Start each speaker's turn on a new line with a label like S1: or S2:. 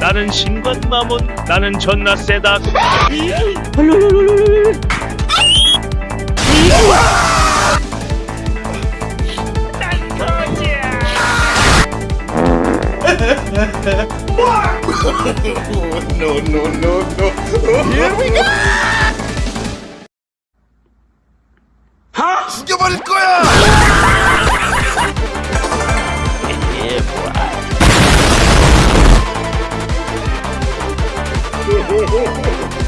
S1: 나는 신관 마몬 나는 존나 세다
S2: no, no, no, no. Here we go! 죽여버릴 거야! Hey, hey, hey, hey.